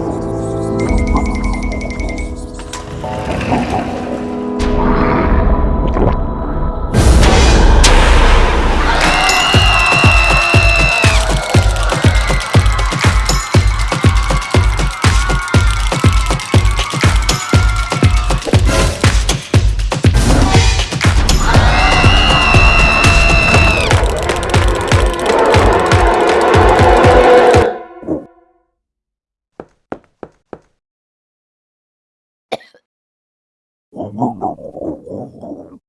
Ooh. ゴンゴンゴンゴン